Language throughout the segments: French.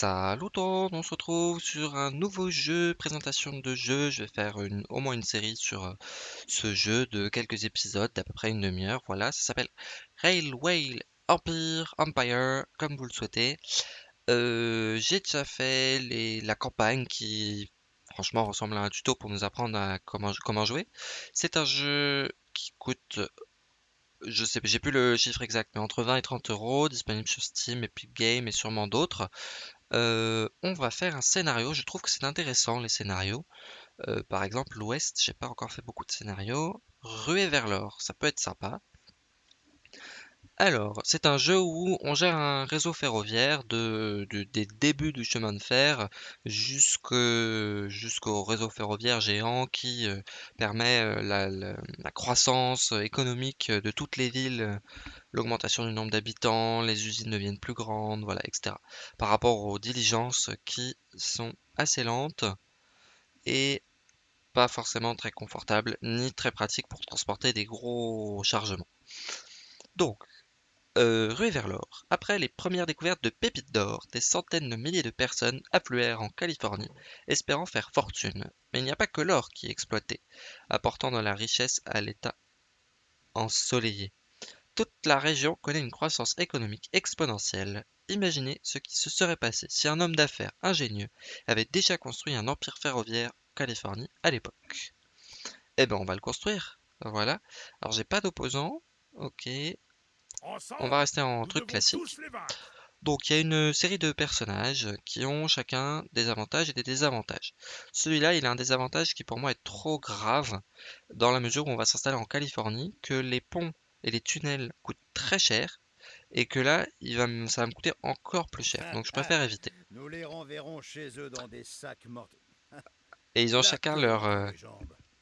Salut tout on se retrouve sur un nouveau jeu, présentation de jeu. Je vais faire au moins une série sur euh, ce jeu de quelques épisodes d'à peu près une demi-heure. Voilà, ça s'appelle Railway Empire, Empire, comme vous le souhaitez. Euh, j'ai déjà fait la campagne qui, franchement, ressemble à un tuto pour nous apprendre à comment, jouer. C'est un jeu qui coûte je sais, j'ai plus le chiffre exact, mais entre 20 et 30 euros, disponible sur Steam, Epic Games et sûrement d'autres. On va faire un scénario. Je trouve que c'est intéressant les scénarios. Par exemple, l'Ouest, j'ai pas encore fait beaucoup de scénarios. Ruée vers l'or, ça peut être sympa. Alors, c'est un jeu où on gère un réseau ferroviaire de, des débuts du chemin de fer jusqu'au réseau ferroviaire géant qui euh, permet euh, la, croissance économique de toutes les villes, l'augmentation du nombre d'habitants, les usines deviennent plus grandes, voilà, etc. Par rapport aux diligences qui sont assez lentes et pas forcément très confortables ni très pratiques pour transporter des gros chargements. Donc, euh, rue vers l'or. Après les premières découvertes de pépites d'or, des centaines de milliers de personnes affluèrent en Californie, espérant faire fortune. Mais il n'y a pas que l'or qui est exploité, apportant de la richesse à l'État ensoleillé. Toute la région connaît une croissance économique exponentielle. Imaginez ce qui se serait passé si un homme d'affaires ingénieux avait déjà construit un empire ferroviaire en Californie à l'époque. Eh ben on va le construire. Voilà. Alors j'ai pas d'opposant. Ok. On va rester en truc classique. Donc il y a une série de personnages qui ont chacun des avantages et des désavantages. Celui-là, il a un désavantage qui pour moi est trop grave, dans la mesure où on va s'installer en Californie, que les ponts et les tunnels coûtent très cher, et que là, il va, ça va me coûter encore plus cher. Donc je préfère éviter. Nous les renverrons chez eux dans des sacs morts. Et ils ont chacun leur... Euh,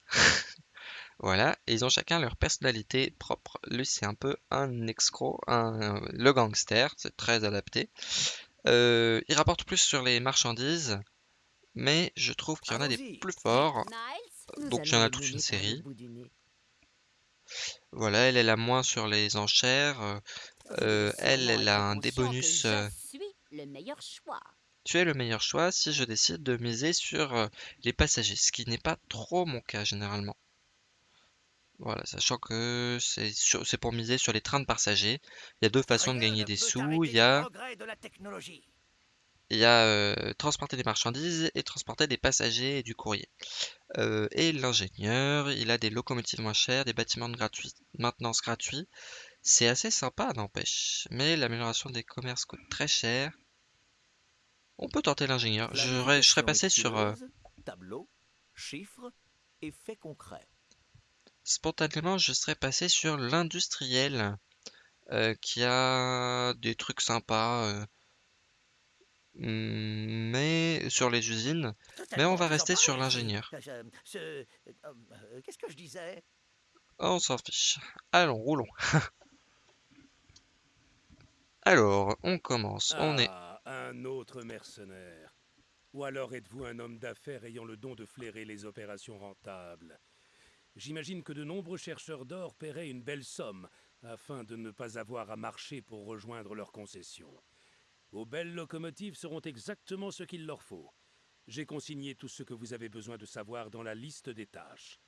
Voilà, et ils ont chacun leur personnalité propre. Lui, c'est un peu un escroc, un, le gangster, c'est très adapté. Euh, il rapporte plus sur les marchandises, mais je trouve qu'il y en a des plus forts. Donc il y en a toute une série. Voilà, elle, elle a moins sur les enchères. Euh, elle, elle a un des bonus. Euh, tu es le meilleur choix si je décide de miser sur les passagers, ce qui n'est pas trop mon cas généralement. Voilà, sachant que c'est pour miser sur les trains de passagers. Il y a deux façons de gagner des sous. Il y a, il y a euh, transporter des marchandises et transporter des passagers et du courrier. Euh, et l'ingénieur, il a des locomotives moins chères, des bâtiments de maintenance gratuits. C'est assez sympa, n'empêche. Mais l'amélioration des commerces coûte très cher. On peut tenter l'ingénieur. Je, serais passé sur... Euh, tableau, chiffres et faits concrets spontanément, je serais passé sur l'industriel euh, qui a des trucs sympas, mais sur les usines. Mais on va rester sur l'ingénieur. Euh, qu'est-ce que je disais? On s'en fiche. Allons, roulons. Alors, on commence. on est. Ah, un autre mercenaire. Ou alors êtes-vous un homme d'affaires ayant le don de flairer les opérations rentables? J'imagine que de nombreux chercheurs d'or paieraient une belle somme afin de ne pas avoir à marcher pour rejoindre leurs concessions. Vos belles locomotives seront exactement ce qu'il leur faut. J'ai consigné tout ce que vous avez besoin de savoir dans la liste des tâches.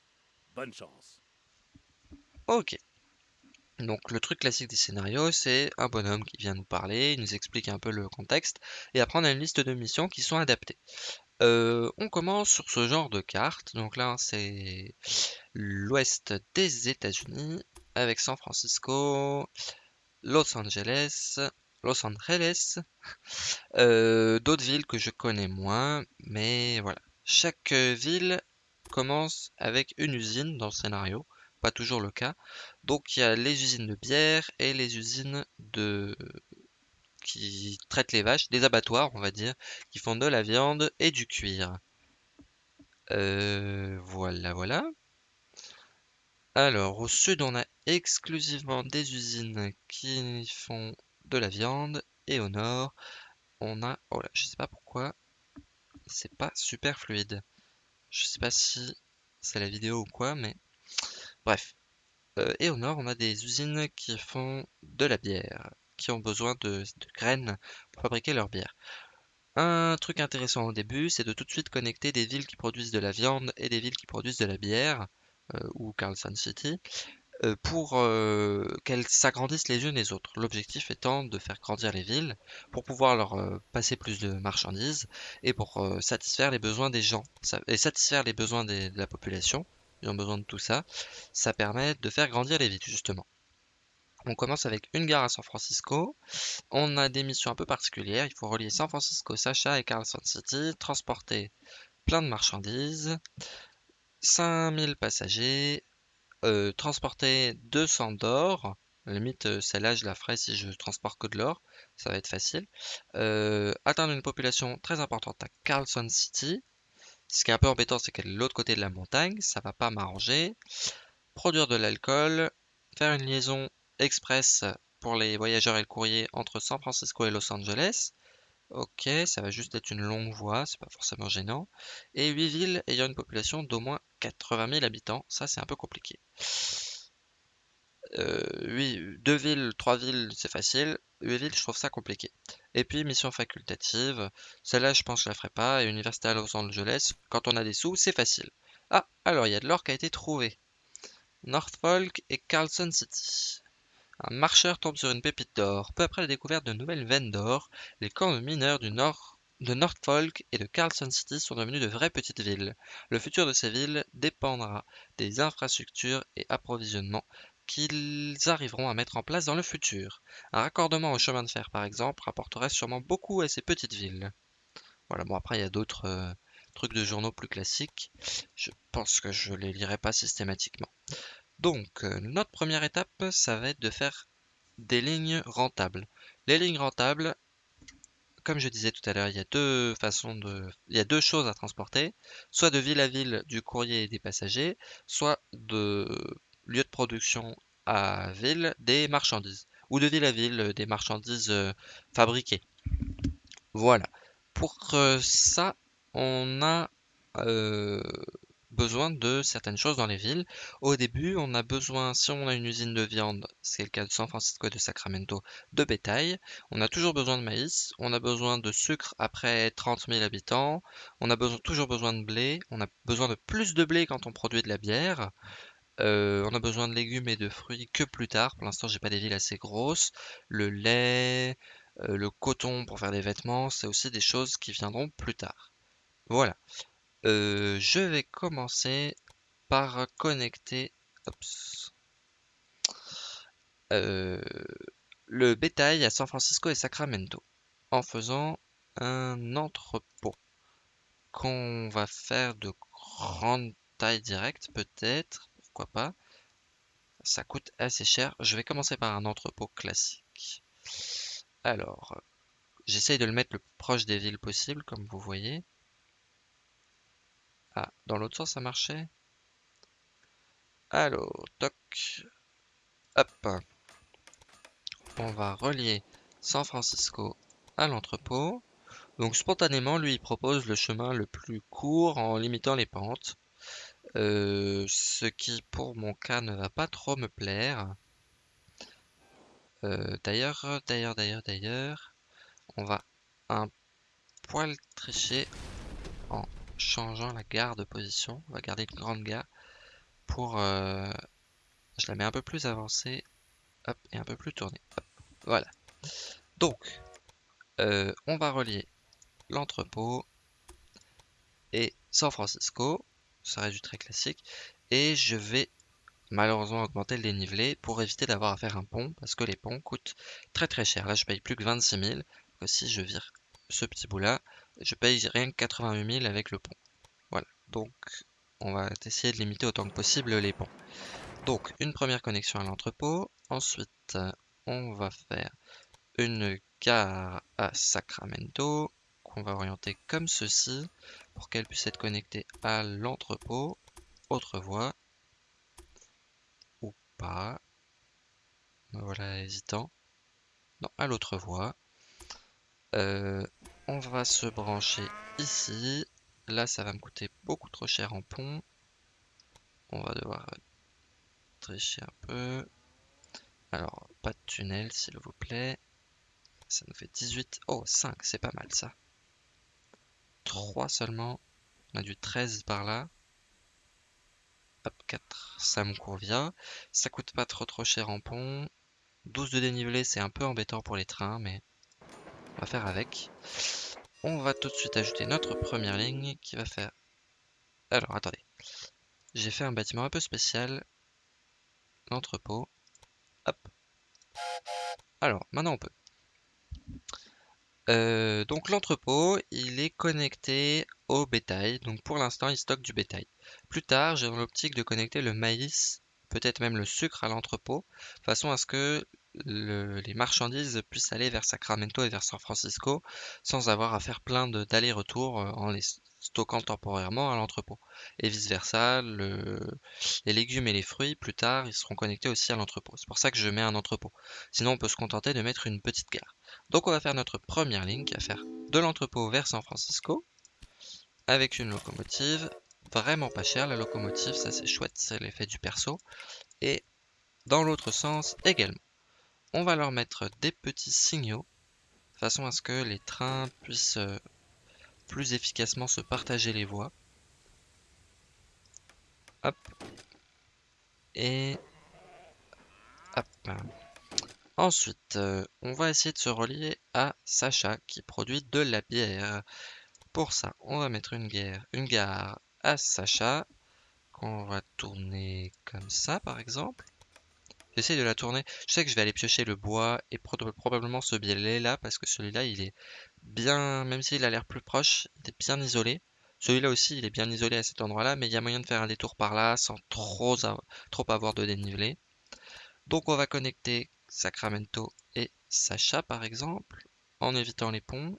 Bonne chance. Ok. Donc le truc classique des scénarios, c'est un bonhomme qui vient nous parler, il nous explique un peu le contexte, et après on a une liste de missions qui sont adaptées. Euh, on commence sur ce genre de carte. Donc là, c'est l'ouest des États-Unis avec San Francisco, Los Angeles, Los Angeles, euh, d'autres villes que je connais moins, mais voilà. Chaque ville commence avec une usine dans le scénario, pas toujours le cas. Donc il y a les usines de bière et les usines de qui traitent les vaches, des abattoirs, on va dire, qui font de la viande et du cuir. Euh, voilà, voilà. Alors, au sud, on a exclusivement des usines qui font de la viande. Et au nord, on a... Oh là, je sais pas pourquoi. C'est pas super fluide. Je sais pas si c'est la vidéo ou quoi, mais... Bref. Euh, et au nord, on a des usines qui font de la bière qui ont besoin de, graines pour fabriquer leur bière. Un truc intéressant au début, c'est de tout de suite connecter des villes qui produisent de la viande et des villes qui produisent de la bière, euh, ou Carlson City, euh, pour euh, qu'elles s'agrandissent les unes les autres. L'objectif étant de faire grandir les villes pour pouvoir leur passer plus de marchandises et pour satisfaire les besoins des gens et satisfaire les besoins de la population. Ils ont besoin de tout ça. Ça permet de faire grandir les villes justement. On commence avec une gare à San Francisco. On a des missions un peu particulières. Il faut relier San Francisco, Sacha et Carlson City, transporter plein de marchandises, 5000 passagers, euh, transporter 200 d'or. Limite, euh, celle-là, je la ferai si je transporte que de l'or. Ça va être facile. Euh, atteindre une population très importante à Carlson City. Ce qui est un peu embêtant, c'est qu'elle est de l'autre côté de la montagne. Ça va pas m'arranger. Produire de l'alcool. Faire une liaison express pour les voyageurs et le courrier entre San Francisco et Los Angeles. Ok, ça va juste être une longue voie, c'est pas forcément gênant. Et 8 villes ayant une population d'au moins 80 000 habitants, ça c'est un peu compliqué. Euh, oui, deux villes, trois villes, c'est facile. 8 villes, je trouve ça compliqué. Et puis, mission facultative. Celle-là, je pense que je la ferai pas. Et université à Los Angeles, quand on a des sous, c'est facile. Ah, alors il y a de l'or qui a été trouvé. Northfolk et Carlson City. Un marcheur tombe sur une pépite d'or. Peu après la découverte de nouvelles veines d'or, les camps de mineurs du nord de Norfolk et de Carlson City sont devenus de vraies petites villes. Le futur de ces villes dépendra des infrastructures et approvisionnements qu'ils arriveront à mettre en place dans le futur. Un raccordement au chemin de fer, par exemple, rapporterait sûrement beaucoup à ces petites villes. Voilà, bon après il y a d'autres euh, trucs de journaux plus classiques. Je pense que je les lirai pas systématiquement. Donc, euh, notre première étape, ça va être de faire des lignes rentables. Les lignes rentables, comme je disais tout à l'heure, il y a deux façons de, il y a deux choses à transporter, soit de ville à ville du courrier et des passagers, soit de lieu de production à ville des marchandises, ou de ville à ville des marchandises euh, fabriquées. Voilà. Pour euh, ça, on a besoin de certaines choses dans les villes. Au début, on a besoin, si on a une usine de viande, c'est le cas de San Francisco et de Sacramento, de bétail. On a toujours besoin de maïs, on a besoin de sucre après 30 000 habitants, on a toujours besoin de blé, on a besoin de plus de blé quand on produit de la bière. Euh, on a besoin de légumes et de fruits que plus tard. Pour l'instant, j'ai pas des villes assez grosses. Le lait, euh, le coton pour faire des vêtements, c'est aussi des choses qui viendront plus tard. Voilà. Euh, je vais commencer par connecter euh, le bétail à San Francisco et Sacramento en faisant un entrepôt qu'on va faire de grande taille directe peut-être, pourquoi pas. Ça coûte assez cher. Je vais commencer par un entrepôt classique. Alors, j'essaye de le mettre le plus proche des villes possible, comme vous voyez. Ah, dans l'autre sens, ça marchait Alors, toc. Hop. On va relier San Francisco à l'entrepôt. Donc spontanément, lui, il propose le chemin le plus court en limitant les pentes. Euh, ce qui, pour mon cas, ne va pas trop me plaire. Euh, d'ailleurs, d'ailleurs, d'ailleurs, d'ailleurs, on va un poil tricher changeant la gare de position. On va garder une grande gare pour... Euh, je la mets un peu plus avancée. Et un peu plus tournée. voilà. Donc, euh, on va relier l'entrepôt et San Francisco. Ça reste du très classique. Et je vais malheureusement augmenter le dénivelé pour éviter d'avoir à faire un pont parce que les ponts coûtent très très cher. Là, je paye plus que 26 000. si je vire ce petit bout là, je paye rien que 88 000 avec le pont. Voilà, donc on va essayer de limiter autant que possible les ponts. Donc une première connexion à l'entrepôt, ensuite on va faire une gare à Sacramento qu'on va orienter comme ceci pour qu'elle puisse être connectée à l'entrepôt. Autre voie ou pas. voilà hésitant. Non, à l'autre voie. Euh, on va se brancher ici. Là, ça va me coûter beaucoup trop cher en pont. On va devoir tricher un peu. Alors, pas de tunnel, s'il vous plaît. Ça nous fait 18. Oh, 5, c'est pas mal ça. 3 seulement. On a du 13 par là. Hop, 4, ça me convient. Ça coûte pas trop trop cher en pont. 12 de dénivelé, c'est un peu embêtant pour les trains, mais va faire avec. On va tout de suite ajouter notre première ligne qui va faire... Alors, attendez. J'ai fait un bâtiment un peu spécial. L'entrepôt. Hop. Alors, maintenant on peut. Euh, donc l'entrepôt, il est connecté au bétail. Donc pour l'instant, il stocke du bétail. Plus tard, j'ai dans l'optique de connecter le maïs, peut-être même le sucre à l'entrepôt, façon à ce que les marchandises puissent aller vers Sacramento et vers San Francisco sans avoir à faire plein d'allers-retours euh, en les stockant temporairement à l'entrepôt. Et vice-versa, les légumes et les fruits, plus tard, ils seront connectés aussi à l'entrepôt. C'est pour ça que je mets un entrepôt. Sinon, on peut se contenter de mettre une petite gare. Donc on va faire notre première ligne qui va faire de l'entrepôt vers San Francisco avec une locomotive vraiment pas chère. La locomotive, ça c'est chouette, c'est l'effet du perso. Et dans l'autre sens également on va leur mettre des petits signaux, de façon à ce que les trains puissent euh, plus efficacement se partager les voies. Hop. Et... Hop. Ensuite, euh, on va essayer de se relier à Sacha qui produit de la bière. Pour ça, on va mettre une, guerre, une gare à Sacha qu'on va tourner comme ça par exemple. J'essaie de la tourner. Je sais que je vais aller piocher le bois et probablement ce biais là parce que celui-là il est bien, même s'il a l'air plus proche, il est bien isolé. Celui-là aussi il est bien isolé à cet endroit-là, mais il y a moyen de faire un détour par là sans trop, trop avoir de dénivelé. Donc on va connecter Sacramento et Sacha par exemple, en évitant les ponts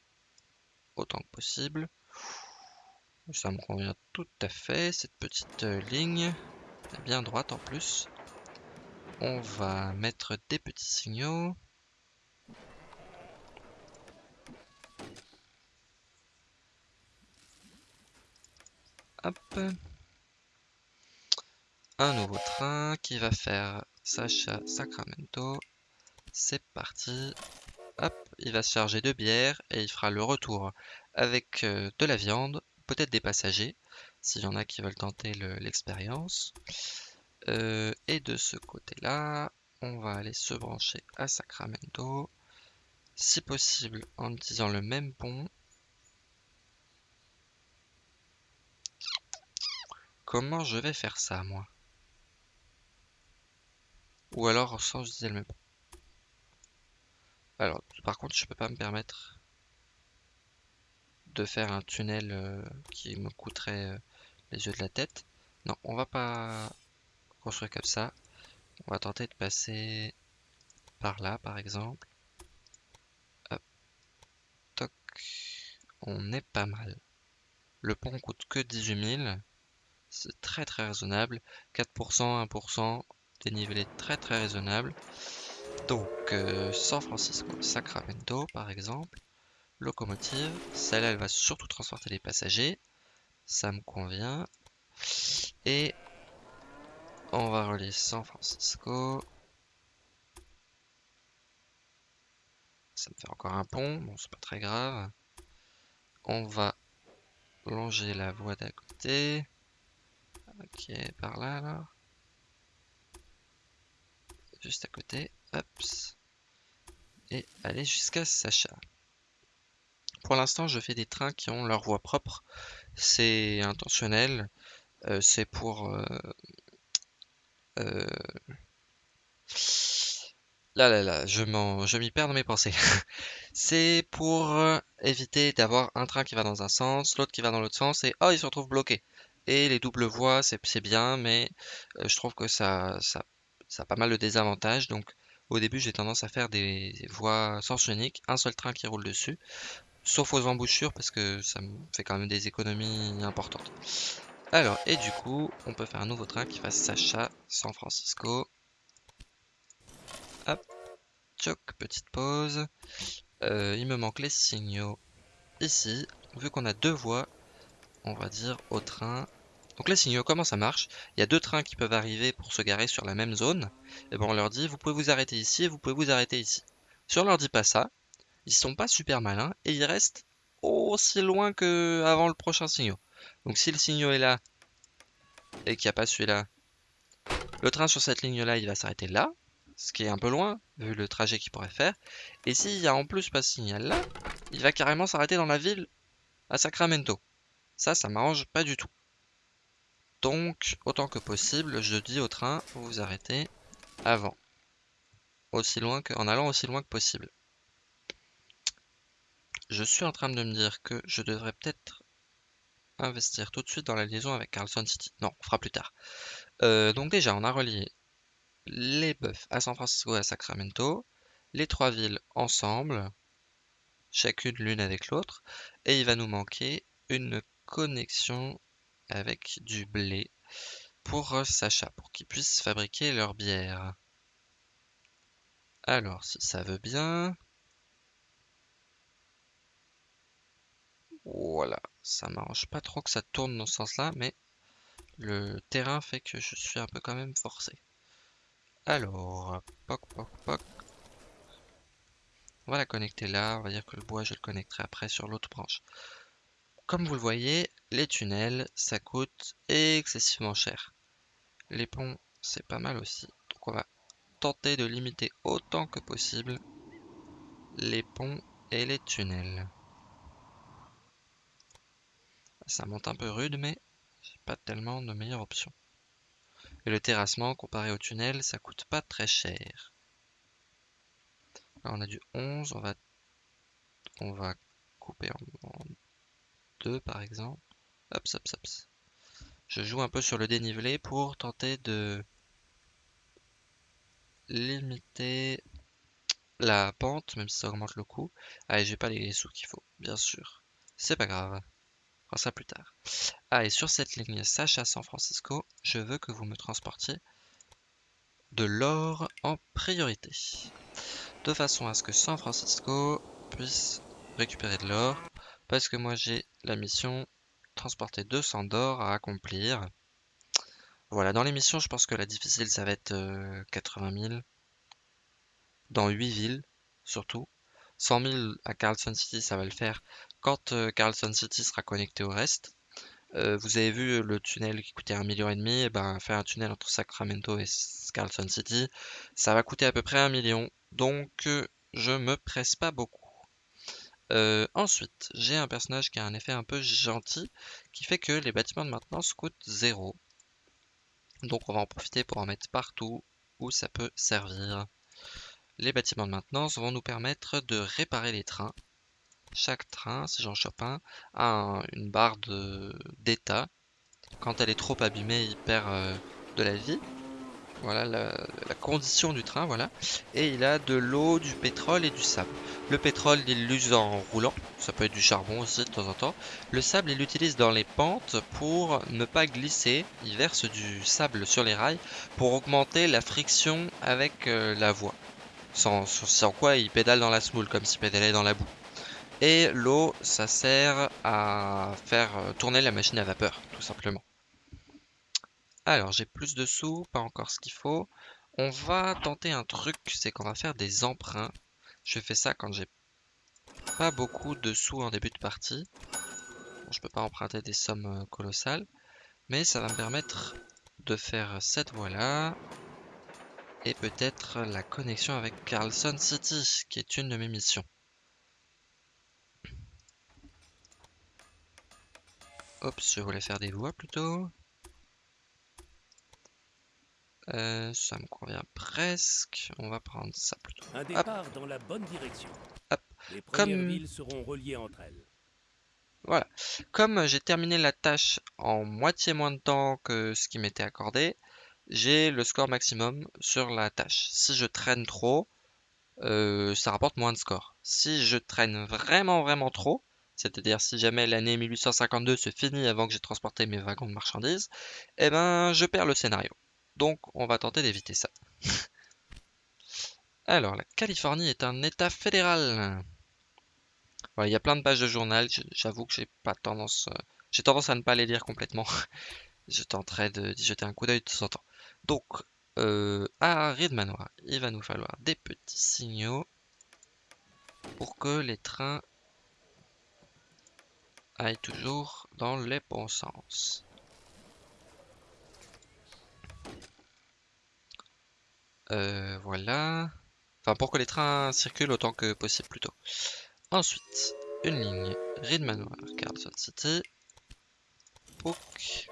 autant que possible. Ça me convient tout à fait, cette petite euh, ligne, bien droite en plus on va mettre des petits signaux. Hop. Un nouveau train qui va faire Sacha Sacramento. C'est parti. Hop, il va se charger de bière et il fera le retour avec euh, de la viande, peut-être des passagers, s'il y en a qui veulent tenter l'expérience. Euh, et de ce côté-là, on va aller se brancher à Sacramento. Si possible, en utilisant le même pont. Comment je vais faire ça, moi? Ou alors sans utiliser le même pont. Alors, par contre, je peux pas me permettre de faire un tunnel euh, qui me coûterait euh, les yeux de la tête. Non, on va pas construire comme ça. On va tenter de passer par là, par exemple. Hop. Toc. On est pas mal. Le pont coûte que 18 000. C'est très très raisonnable. 4%, 1%, dénivelé très très raisonnable. Donc, euh, San Francisco, Sacramento, par exemple. Locomotive. Celle-là, elle va surtout transporter les passagers. Ça me convient. Et on va relier San Francisco. Ça me fait encore un pont, bon c'est pas très grave. On va longer la voie d'à côté. Ok, par là alors. Juste à côté, hop. Et aller jusqu'à Sacha. Pour l'instant, je fais des trains qui ont leur voie propre. C'est intentionnel. Euh, c'est pour euh, euh, là là là, je m'y perds dans mes pensées. c'est pour euh, éviter d'avoir un train qui va dans un sens, l'autre qui va dans l'autre sens, et oh, il se retrouve bloqué. Et les doubles voies, c'est bien, mais euh, je trouve que ça, ça, a pas mal de désavantages. Donc, au début, j'ai tendance à faire des voies sens unique, un seul train qui roule dessus, sauf aux embouchures, parce que ça fait quand même des économies importantes. Alors, et du coup, on peut faire un nouveau train qui fasse Sacha, San Francisco. Hop, choc, petite pause. Euh, il me manque les signaux ici. Vu qu'on a deux voies, on va dire au train. Donc les signaux, comment ça marche? Il y a deux trains qui peuvent arriver pour se garer sur la même zone. Et bon, on leur dit, vous pouvez vous arrêter ici et vous pouvez vous arrêter ici. Si on leur dit pas ça, ils sont pas super malins et ils restent aussi loin que avant le prochain signal. Donc si le signal est là et qu'il n'y a pas celui-là, le train sur cette ligne-là, il va s'arrêter là, ce qui est un peu loin, vu le trajet qu'il pourrait faire. Et s'il y a en plus pas ce signal là, il va carrément s'arrêter dans la ville à Sacramento. Ça, ça m'arrange pas du tout. Donc, autant que possible, je dis au train, vous vous arrêtez avant. Aussi loin que, en allant aussi loin que possible. Je suis en train de me dire que je devrais peut-être investir tout de suite dans la liaison avec Carlson City. Non, on fera plus tard. Euh, donc déjà, on a relié les bœufs à San Francisco et à Sacramento, les trois villes ensemble, chacune l'une avec l'autre, et il va nous manquer une connexion avec du blé pour Sacha, pour qu'ils puissent fabriquer leur bière. Alors, si ça veut bien... Voilà, ça m'arrange pas trop que ça tourne dans ce sens-là, mais le terrain fait que je suis un peu quand même forcé. Alors, poc, poc, poc. On va la connecter là, on va dire que le bois je le connecterai après sur l'autre branche. Comme vous le voyez, les tunnels, ça coûte excessivement cher. Les ponts, c'est pas mal aussi. Donc on va tenter de limiter autant que possible les ponts et les tunnels. Ça monte un peu rude, mais j'ai pas tellement de meilleure option. Et le terrassement, comparé au tunnel, ça coûte pas très cher. Là, on a du 11, on va, on va couper en, deux par exemple. Hop, hop, hop. Je joue un peu sur le dénivelé pour tenter de limiter la pente, même si ça augmente le coût. Ah, j'ai pas les sous qu'il faut, bien sûr. C'est pas grave ça plus tard. Ah, et sur cette ligne Sacha San Francisco, je veux que vous me transportiez de l'or en priorité. De façon à ce que San Francisco puisse récupérer de l'or. Parce que moi j'ai la mission transporter 200 d'or à accomplir. Voilà, dans les missions, je pense que la difficile, ça va être 80 euh, 000. Dans 8 villes, surtout. 100 000 à Carlson City, ça va le faire quand euh, Carlson City sera connecté au reste. Euh, vous avez vu le tunnel qui coûtait un million et demi, eh ben faire un tunnel entre Sacramento et Carlson City, ça va coûter à peu près un million. Donc euh, je me presse pas beaucoup. ensuite, j'ai un personnage qui a un effet un peu gentil, qui fait que les bâtiments de maintenance coûtent zéro. Donc on va en profiter pour en mettre partout où ça peut servir. Les bâtiments de maintenance vont nous permettre de réparer les trains chaque train, si j'en chope un, a une barre d'état. Quand elle est trop abîmée, il perd euh, de la vie. Voilà la, condition du train, voilà. Et il a de l'eau, du pétrole et du sable. Le pétrole, il l'use en roulant. Ça peut être du charbon aussi de temps en temps. Le sable, il l'utilise dans les pentes pour ne pas glisser. Il verse du sable sur les rails pour augmenter la friction avec euh, la voie. Sans, quoi il pédale dans la smoule, comme s'il pédalait dans la boue. Et l'eau, ça sert à faire euh, tourner la machine à vapeur, tout simplement. Alors, j'ai plus de sous, pas encore ce qu'il faut. On va tenter un truc, c'est qu'on va faire des emprunts. Je fais ça quand j'ai pas beaucoup de sous en début de partie. Je je peux pas emprunter des sommes euh, colossales. Mais ça va me permettre de faire cette voie-là. Et peut-être la connexion avec Carlson City, qui est une de mes missions. Hop, je voulais faire des voies plutôt. Euh, ça me convient presque. On va prendre ça plutôt. Un départ dans la bonne direction. Hop. Les premières villes seront reliées entre elles. Voilà. Comme j'ai terminé la tâche en moitié moins de temps que ce qui m'était accordé, j'ai le score maximum sur la tâche. Si je traîne trop, euh, ça rapporte moins de score. Si je traîne vraiment vraiment trop, c'est-à-dire si jamais l'année 1852 se finit avant que j'ai transporté mes wagons de marchandises, eh ben je perds le scénario. Donc on va tenter d'éviter ça. Alors, la Californie est un état fédéral. il y a plein de pages de journal, j'avoue que j'ai pas tendance euh, j'ai tendance à ne pas les lire complètement. je tenterai d'y jeter un coup d'œil de temps en temps. Donc, euh, à Manoir, il va nous falloir des petits signaux pour que les trains aille toujours dans les bons sens. Euh, voilà. Enfin, pour que les trains circulent autant que possible plutôt. Ensuite, une ligne Reed Manoir, Carlson City. Pook.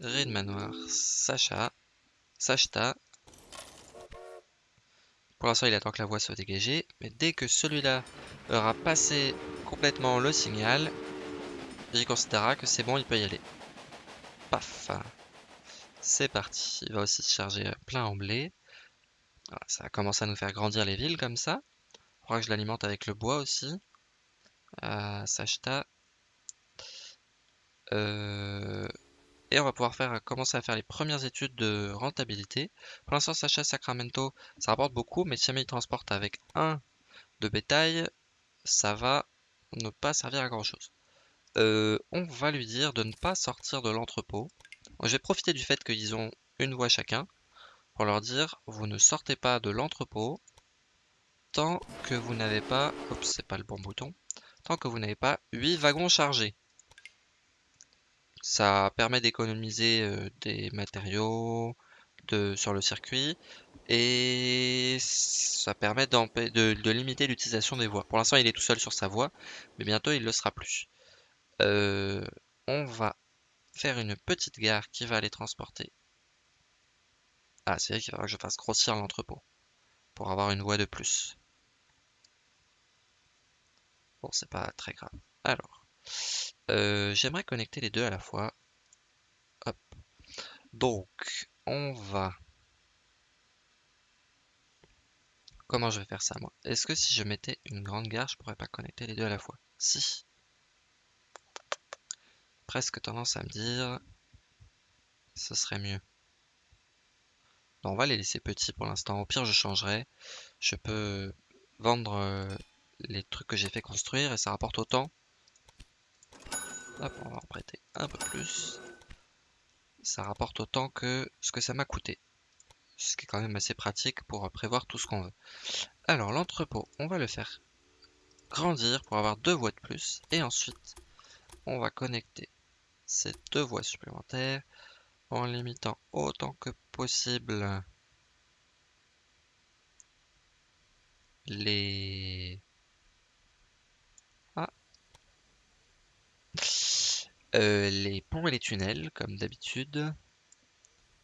Reed Manoir, Sacha. Sachta. Pour l'instant, il attend que la voie soit dégagée. Mais dès que celui-là aura passé complètement le signal, il considérera que c'est bon, il peut y aller. Paf. C'est parti. Il va aussi se charger plein en blé. Ça va commencer à nous faire grandir les villes comme ça. Il faudra que je l'alimente avec le bois aussi. Euh, Sachta. Euh, et on va pouvoir commencer à faire les premières études de rentabilité. Pour l'instant, Sacha Sacramento, ça rapporte beaucoup, mais si jamais il transporte avec un de bétail, ça va ne pas servir à grand chose. Euh, on va lui dire de ne pas sortir de l'entrepôt. Je vais profiter du fait qu'ils ont une voie chacun pour leur dire vous ne sortez pas de l'entrepôt tant que vous n'avez pas, oups c'est pas le bon bouton, tant que vous n'avez pas 8 wagons chargés. Ça permet d'économiser des matériaux sur le circuit et ça permet de, limiter l'utilisation des voies. Pour l'instant, il est tout seul sur sa voie, mais bientôt il le sera plus. On va faire une petite gare qui va aller transporter. Ah, c'est vrai qu'il faudra que je fasse grossir l'entrepôt pour avoir une voie de plus. Bon, c'est pas très grave. Alors, euh, j'aimerais connecter les deux à la fois. Hop. Donc, on va... Comment je vais faire ça, moi? Est-ce que si je mettais une grande gare, je pourrais pas connecter les deux à la fois? Si. Presque tendance à me dire... Ce serait mieux. on va les laisser petits pour l'instant. Au pire, je changerai. Je peux vendre euh, les trucs que j'ai fait construire et ça rapporte autant Hop, on va en prêter un peu plus. Ça rapporte autant que ce que ça m'a coûté. Ce qui est quand même assez pratique pour prévoir tout ce qu'on veut. Alors l'entrepôt, on va le faire grandir pour avoir deux voies de plus. Et ensuite, on va connecter ces deux voies supplémentaires en limitant autant que possible les Euh, les ponts et les tunnels, comme d'habitude.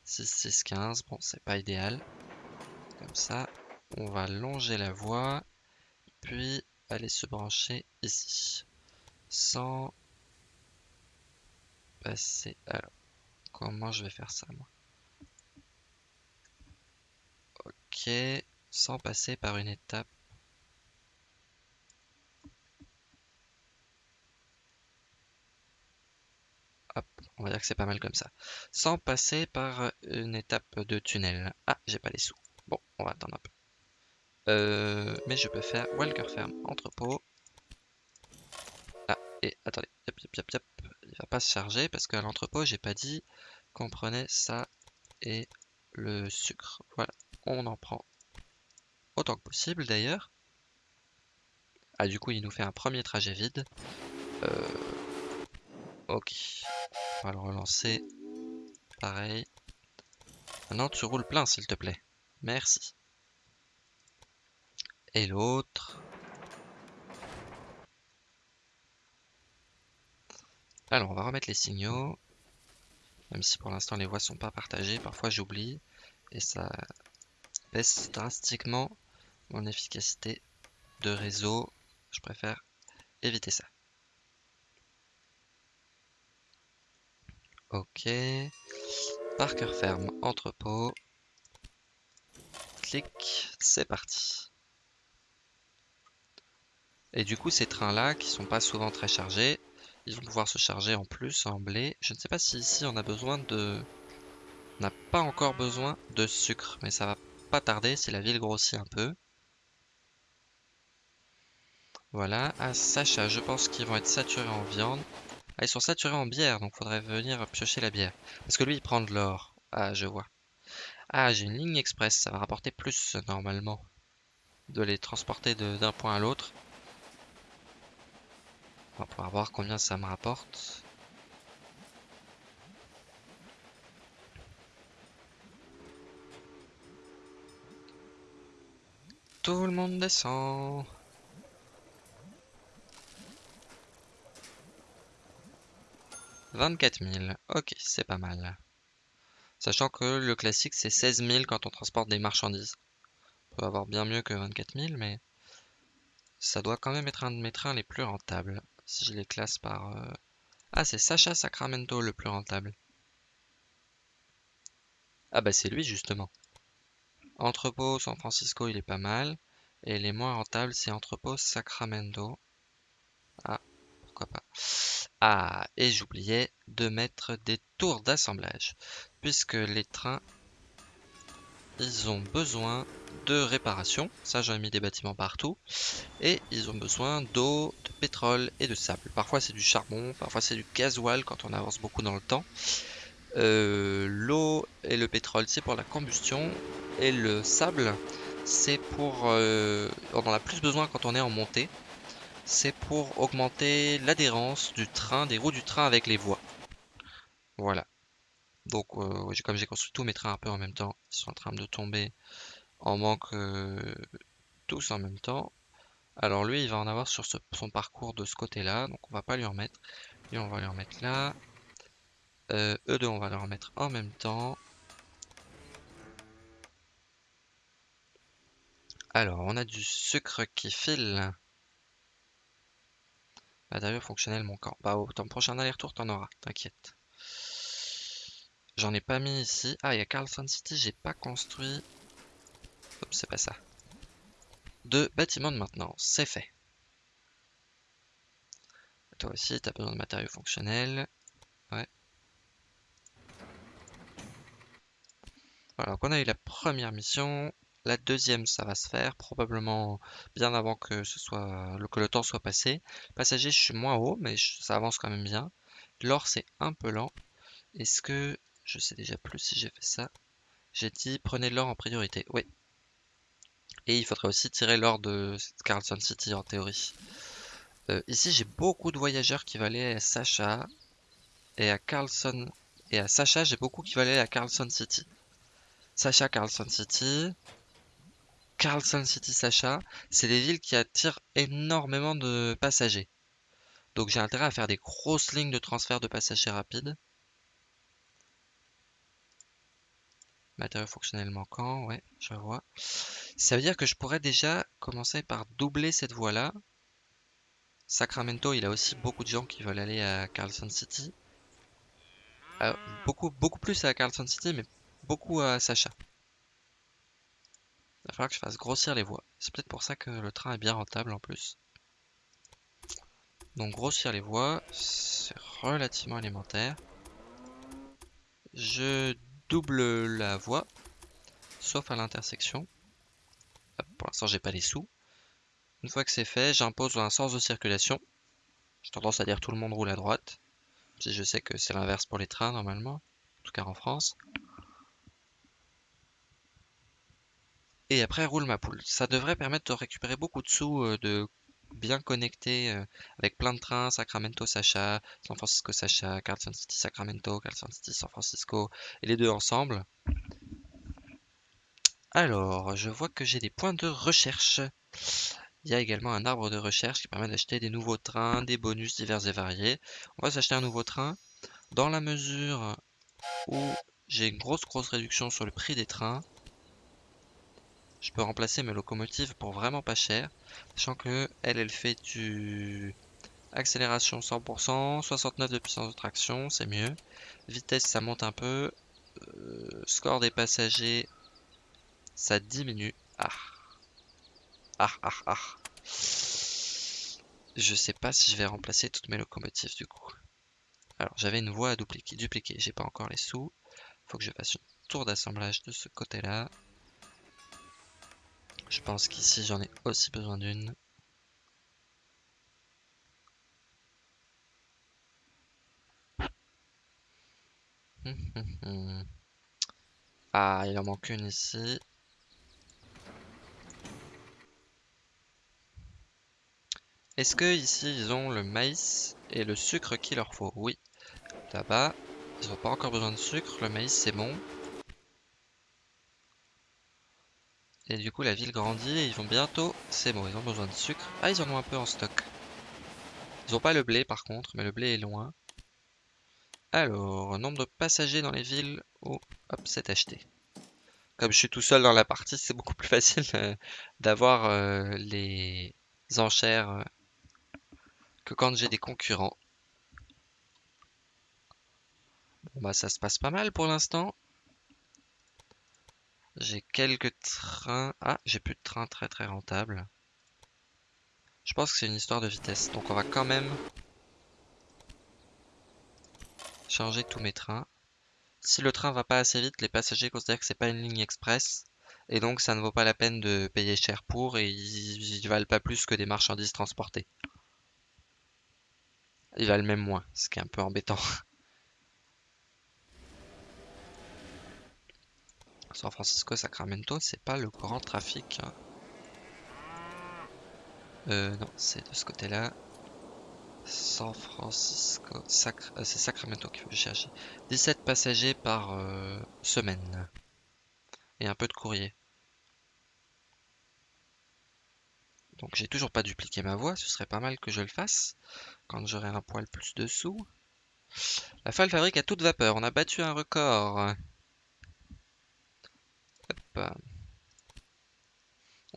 6, 6, 15. Bon, c'est pas idéal. Comme ça, on va longer la voie. Puis aller se brancher ici. Sans passer... Alors, comment je vais faire ça, moi? Ok, sans passer par une étape on va dire que c'est pas mal comme ça. Sans passer par une étape de tunnel. Ah, j'ai pas les sous. Bon, on va attendre un peu. Euh, mais je peux faire Walker Ferme entrepôt. Ah, et attendez, il va pas se charger parce qu'à l'entrepôt, j'ai pas dit qu'on prenait ça et le sucre. Voilà, on en prend autant que possible d'ailleurs. Ah, du coup, il nous fait un premier trajet vide. Euh, ok. On va le relancer. Pareil. Maintenant, tu roules plein, s'il te plaît. Merci. Et l'autre. Alors, on va remettre les signaux. Même si pour l'instant les voies sont pas partagées, parfois j'oublie. Et ça baisse drastiquement mon efficacité de réseau. Je préfère éviter ça. Ok. Parker ferme, entrepôt. Clic, c'est parti. Et du coup, ces trains-là, qui sont pas souvent très chargés, ils vont pouvoir se charger en plus en blé. Je ne sais pas si ici on a besoin de... On n'a pas encore besoin de sucre, mais ça va pas tarder si la ville grossit un peu. Voilà, à Sacha, je pense qu'ils vont être saturés en viande. Ah, ils sont saturés en bière, donc faudrait venir piocher la bière. Parce que lui, il prend de l'or. Ah, je vois. Ah, j'ai une ligne express, ça va rapporter plus, normalement. De les transporter d'un point à l'autre. On va pouvoir voir combien ça me rapporte. Tout le monde descend. Vingt-quatre mille. Ok, c'est pas mal. Sachant que le classique c'est 16 000 quand on transporte des marchandises. On peut avoir bien mieux que 24 000, mais ça doit quand même être un de mes trains les plus rentables. Si je les classe par... euh, Ah, c'est Sacha Sacramento le plus rentable. Ah bah c'est lui justement. Entrepôt San Francisco, il est pas mal. Et les moins rentables, c'est Entrepôt Sacramento. Ah, pas. Ah, et j'oubliais de mettre des tours d'assemblage. Puisque les trains, ils ont besoin de réparation. Ça, j'en mis des bâtiments partout. Et ils ont besoin d'eau, de pétrole et de sable. Parfois, c'est du charbon, parfois, c'est du gasoil quand on avance beaucoup dans le temps. Euh, L'eau et le pétrole, c'est pour la combustion. Et le sable, c'est pour... Euh, on en a plus besoin quand on est en montée. C'est pour augmenter l'adhérence du train, des roues du train avec les voies. Voilà. Donc, euh, comme j'ai construit tous mes trains un peu en même temps, ils sont en train de tomber en manque euh, tous en même temps. Alors lui, il va en avoir sur son parcours de ce côté-là, donc on va pas lui en mettre. Lui, on va lui en mettre là. Euh, eux on va leur en mettre en même temps. Alors, on a du sucre qui file. Matériau fonctionnel manquant. Bah, au ton prochain aller-retour, t'en auras, t'inquiète. J'en ai pas mis ici. Ah, il y a Carlson City, j'ai pas construit. Hop, c'est pas ça. Deux bâtiments de maintenance, c'est fait. Toi aussi, t'as besoin de matériaux fonctionnels. Ouais. Voilà, donc on a eu la première mission. La deuxième, ça va se faire probablement bien avant que ce soit que le temps soit passé. Passager, je suis moins haut, mais ça avance quand même bien. L'or, c'est un peu lent. Est-ce que je sais déjà plus si j'ai fait ça? J'ai dit prenez l'or en priorité. Oui. Et il faudrait aussi tirer l'or de Carlson City en théorie. Euh, ici, j'ai beaucoup de voyageurs qui vont aller à Sacha et à Carlson. Et à Sacha, j'ai beaucoup qui vont aller à Carlson City. Sacha, Carlson City. Carlson City, Sacha. C'est des villes qui attirent énormément de passagers. Donc j'ai intérêt à faire des grosses lignes de transfert de passagers rapides. Matériaux fonctionnels manquants, ouais, je vois. Ça veut dire que je pourrais déjà commencer par doubler cette voie-là. Sacramento, il a aussi beaucoup de gens qui veulent aller à Carlson City. Alors, beaucoup, beaucoup plus à Carlson City, mais beaucoup à Sacha. Il va falloir que je fasse grossir les voies. C'est peut-être pour ça que le train est bien rentable en plus. Donc grossir les voies, c'est relativement élémentaire. Je double la voie, sauf à l'intersection. Hop, Pour l'instant, j'ai pas les sous. Une fois que c'est fait, j'impose un sens de circulation. J'ai tendance à dire tout le monde roule à droite. Si je sais que c'est l'inverse pour les trains normalement, en tout cas en France. Et après, roule ma poule. Ça devrait permettre de récupérer beaucoup de sous, euh, de bien connecter euh, avec plein de trains, Sacramento, Sacha, San Francisco, Sacha, Carlson City, Sacramento, Carlson City, San Francisco, et les deux ensemble. Alors, je vois que j'ai des points de recherche. Il y a également un arbre de recherche qui permet d'acheter des nouveaux trains, des bonus divers et variés. On va s'acheter un nouveau train. Dans la mesure où j'ai une grosse grosse réduction sur le prix des trains, je peux remplacer mes locomotives pour vraiment pas cher, sachant que elle, elle fait du accélération 100%, 69 de puissance de traction, c'est mieux. Vitesse, ça monte un peu. Euh, score des passagers, ça diminue. Ah. Ah, ah, ah. Je sais pas si je vais remplacer toutes mes locomotives du coup. Alors, j'avais une voie à dupliquer, dupliquer. J'ai pas encore les sous. Faut que je fasse une tour d'assemblage de ce côté-là. Je pense qu'ici, j'en ai aussi besoin d'une. Ah, il en manque une ici. Est-ce que ici ils ont le maïs et le sucre qu'il leur faut? Oui. Là-bas, ils n'ont pas encore besoin de sucre, le maïs c'est bon. Et du coup la ville grandit et ils vont bientôt... C'est bon, ils ont besoin de sucre. Ah, ils en ont un peu en stock. Ils n'ont pas le blé par contre, mais le blé est loin. Alors, nombre de passagers dans les villes. Oh, hop, c'est acheté. Comme je suis tout seul dans la partie, c'est beaucoup plus facile euh, d'avoir euh, les enchères euh, que quand j'ai des concurrents. Bon bah ça se passe pas mal pour l'instant. J'ai quelques trains. Ah, j'ai plus de trains très très rentables. Je pense que c'est une histoire de vitesse. Donc on va quand même changer tous mes trains. Si le train va pas assez vite, les passagers considèrent que c'est pas une ligne express. Et donc ça ne vaut pas la peine de payer cher pour et ils, ils valent pas plus que des marchandises transportées. Ils valent même moins, ce qui est un peu embêtant. San Francisco, Sacramento, c'est pas le grand trafic. Euh, non, c'est de ce côté-là. San Francisco, euh, c'est Sacramento qu'il faut chercher. 17 passagers par euh, semaine. Et un peu de courrier. Donc j'ai toujours pas dupliqué ma voix, ce serait pas mal que je le fasse quand j'aurai un poil plus de sous. La Fall fabrique à toute vapeur, on a battu un record.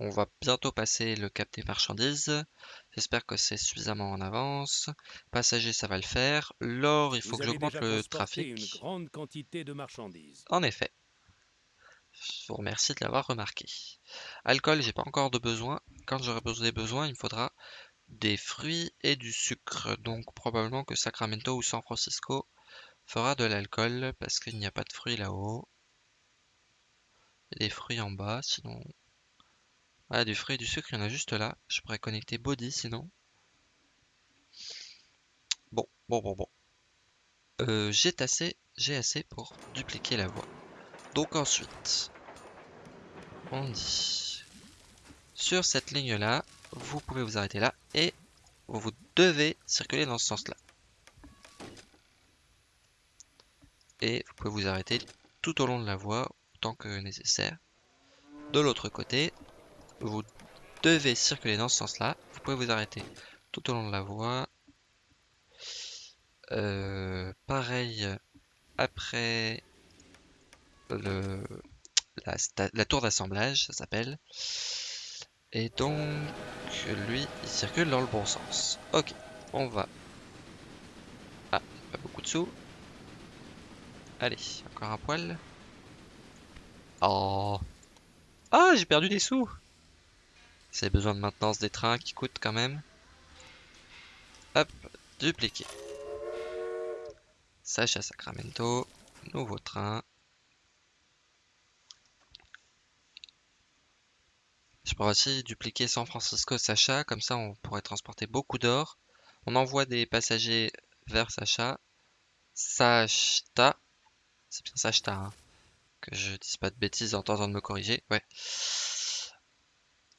On va bientôt passer le cap des marchandises. J'espère que c'est suffisamment en avance. Passagers, ça va le faire. L'or, il faut Vous que j'augmente le trafic. une grande quantité de marchandises. En effet. Je vous remercie de l'avoir remarqué. Alcool, j'ai pas encore de besoin. Quand j'aurai besoin des besoins, il me faudra des fruits et du sucre. Donc probablement que Sacramento ou San Francisco fera de l'alcool parce qu'il n'y a pas de fruits là-haut. Des fruits en bas, sinon... Ah, du fruit et du sucre, il y en a juste là. Je pourrais connecter Body sinon. Bon, bon, bon, bon. Euh, j'ai assez, j'ai assez pour dupliquer la voie. Donc ensuite, on dit sur cette ligne-là, vous pouvez vous arrêter là et vous devez circuler dans ce sens-là. Et vous pouvez vous arrêter tout au long de la voie autant que nécessaire. De l'autre côté, vous devez circuler dans ce sens-là. Vous pouvez vous arrêter tout au long de la voie. Euh, pareil après le, la, la tour d'assemblage, ça s'appelle. Et donc, lui, il circule dans le bon sens. Ok, on va. Ah, pas beaucoup de sous. Allez, encore un poil. Oh. Ah, j'ai perdu des sous. C'est besoin de maintenance des trains qui coûtent quand même. Hop, dupliquer. Sacha Sacramento, nouveau train. Je pourrais aussi dupliquer San Francisco Sacha, comme ça on pourrait transporter beaucoup d'or. On envoie des passagers vers Sacha. Sachta. C'est bien Sachta, hein. Que je dise pas de bêtises en tentant de me corriger. Ouais.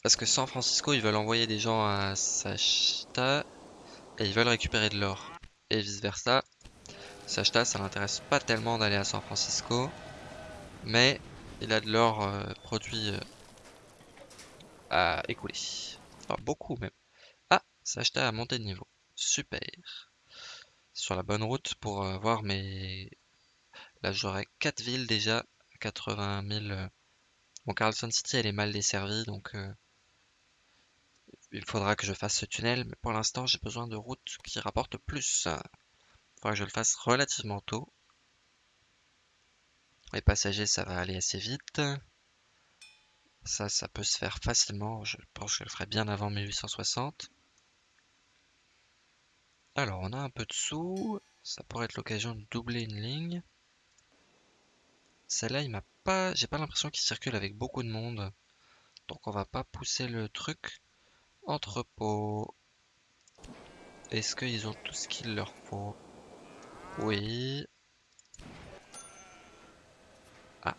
Parce que San Francisco, ils veulent envoyer des gens à Sachta et ils veulent récupérer de l'or. Et vice versa. Sachta, ça l'intéresse pas tellement d'aller à San Francisco. Mais il a de l'or euh, produit euh, à écouler. Enfin, beaucoup même. Ah, Sachta a monté de niveau. Super. Sur la bonne route pour euh, voir mes... Là, j'aurai 4 villes déjà. 80 000. euh. Bon, Carlson City, elle est mal desservie, donc... euh, Il faudra que je fasse ce tunnel, mais pour l'instant, j'ai besoin de routes qui rapportent plus. Il faudra que je le fasse relativement tôt. Les passagers, ça va aller assez vite. Ça, ça peut se faire facilement. Je pense que je le ferai bien avant 1860. Alors, on a un peu de sous. Ça pourrait être l'occasion de doubler une ligne. Celle-là, m'a pas. J'ai pas l'impression qu'il circule avec beaucoup de monde. Donc, on va pas pousser le truc. Entrepôt. Est-ce qu'ils ont tout ce qu'il leur faut? Oui. Ah,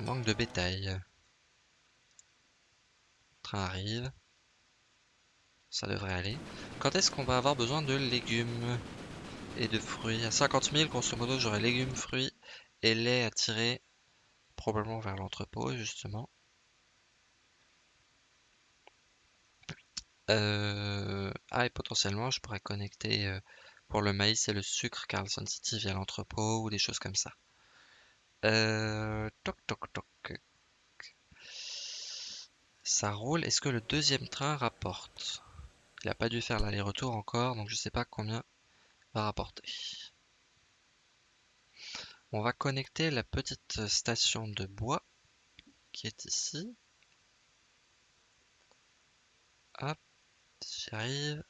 manque de bétail. Train arrive. ça devrait aller. Quand est-ce qu'on va avoir besoin de légumes et de fruits? À 50 000, grosso modo, j'aurai légumes, fruits lait à tirer probablement vers l'entrepôt, justement. Euh, Ah, et potentiellement, je pourrais connecter euh, pour le maïs et le sucre Carlson City via l'entrepôt ou des choses comme ça. Euh... Toc, toc, toc. Ça roule. Est-ce que le deuxième train rapporte? Il n'a pas dû faire l'aller-retour encore, donc je sais pas combien va rapporter. On va connecter la petite station de bois qui est ici. Hop, j'y arrive.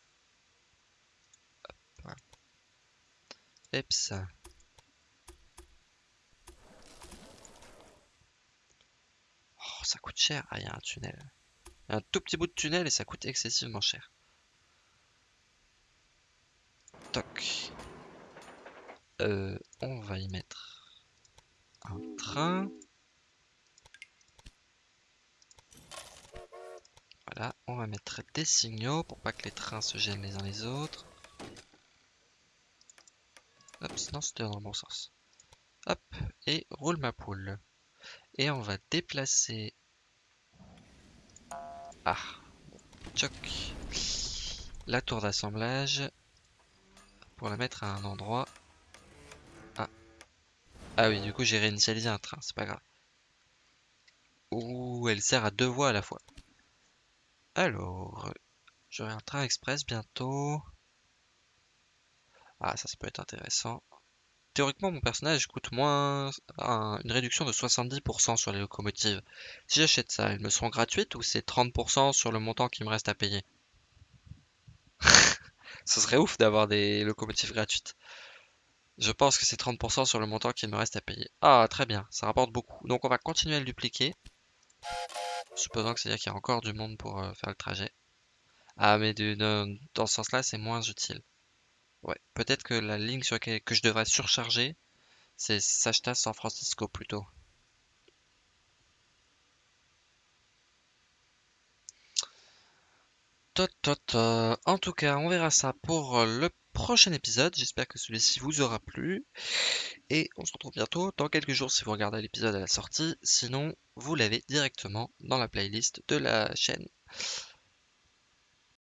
Hop. Eps. Oh, ça coûte cher. Ah, il y a un tunnel. Y a un tout petit bout de tunnel et ça coûte excessivement cher. Toc. Euh, on va y mettre un train. Voilà, on va mettre des signaux pour pas que les trains se gênent les uns les autres. Hop, sinon c'était dans le bon sens. Hop, et roule ma poule. Et on va déplacer... Ah, choc. La tour d'assemblage pour la mettre à un endroit. Ah. Oui, du coup j'ai réinitialisé un train, c'est pas grave. Ouh, elle sert à deux voies à la fois. Alors, j'aurai un train express bientôt. Ah, ça, ça peut être intéressant. Théoriquement, mon personnage coûte moins une réduction de 70% sur les locomotives. Si j'achète ça, elles me seront gratuites ou c'est 30% sur le montant qui me reste à payer? Ce serait ouf d'avoir des locomotives gratuites. Je pense que c'est 30% sur le montant qui me reste à payer. Ah, très bien, ça rapporte beaucoup. Donc on va continuer à le dupliquer. Supposant que c'est-à-dire qu'il y a encore du monde pour euh, faire le trajet. Ah, mais dans ce sens-là, c'est moins utile. Ouais, peut-être que la ligne sur laquelle que je devrais surcharger, c'est Sachta San Francisco plutôt. En tout cas, on verra ça pour le prochain épisode. J'espère que celui-ci vous aura plu. Et on se retrouve bientôt dans quelques jours si vous regardez l'épisode à la sortie. Sinon, vous l'avez directement dans la playlist de la chaîne.